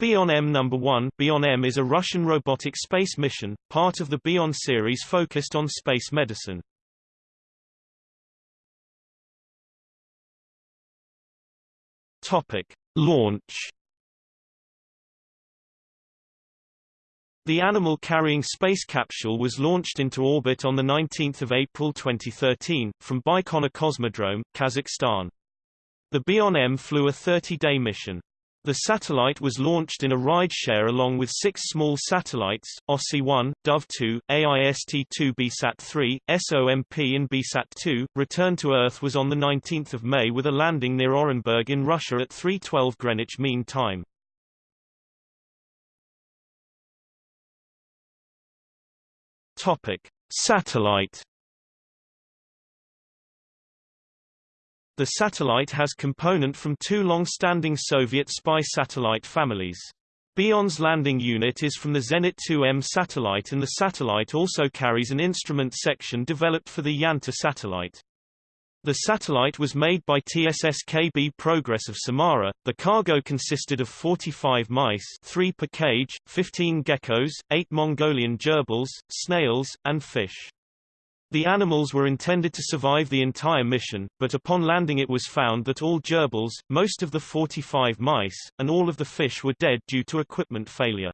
Bion M number 1 Bion M is a Russian robotic space mission, part of the Bion series focused on space medicine. Topic. Launch The animal-carrying space capsule was launched into orbit on 19 April 2013, from Baikonur Cosmodrome, Kazakhstan. The Bion M flew a 30-day mission. The satellite was launched in a ride-share along with six small satellites, OSSI-1, Dove-2, AIST-2 BeeSat-3, SOMP and BeeSat-2. Return to Earth was on 19 May with a landing near Orenburg in Russia at 3.12 Greenwich Mean Time. Topic. Satellite The satellite has component from two long-standing Soviet spy satellite families. Bion's landing unit is from the Zenit 2M satellite and the satellite also carries an instrument section developed for the Yantar satellite. The satellite was made by TSS-KB Progress of Samara. The cargo consisted of 45 mice, 3 per cage, 15 geckos, 8 Mongolian gerbils, snails, and fish. The animals were intended to survive the entire mission, but upon landing it was found that all gerbils, most of the 45 mice, and all of the fish were dead due to equipment failure.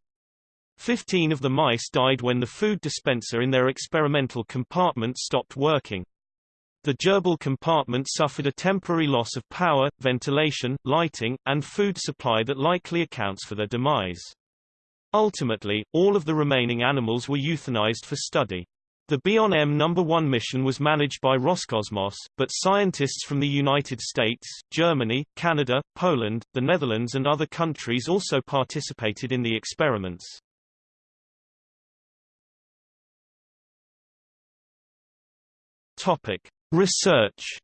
Fifteen of the mice died when the food dispenser in their experimental compartment stopped working. The gerbil compartment suffered a temporary loss of power, ventilation, lighting, and food supply that likely accounts for their demise. Ultimately, all of the remaining animals were euthanized for study. The Bion M No. 1 mission was managed by Roscosmos, but scientists from the United States, Germany, Canada, Poland, the Netherlands and other countries also participated in the experiments. Topic. Research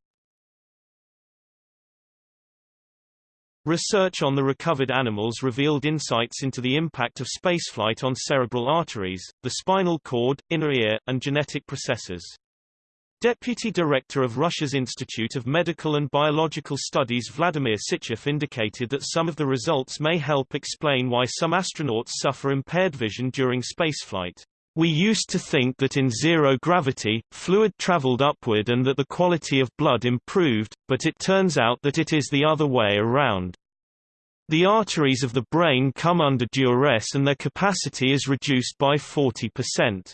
Research on the recovered animals revealed insights into the impact of spaceflight on cerebral arteries, the spinal cord, inner ear, and genetic processes. Deputy Director of Russia's Institute of Medical and Biological Studies Vladimir Sychev indicated that some of the results may help explain why some astronauts suffer impaired vision during spaceflight. We used to think that in zero gravity, fluid traveled upward and that the quality of blood improved, but it turns out that it is the other way around. The arteries of the brain come under duress and their capacity is reduced by 40%.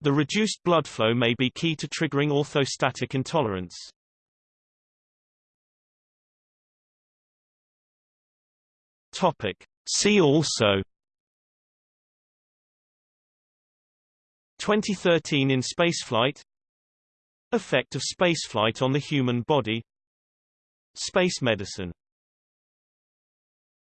The reduced blood flow may be key to triggering orthostatic intolerance. See also 2013 in spaceflight. Effect of spaceflight on the human body. Space medicine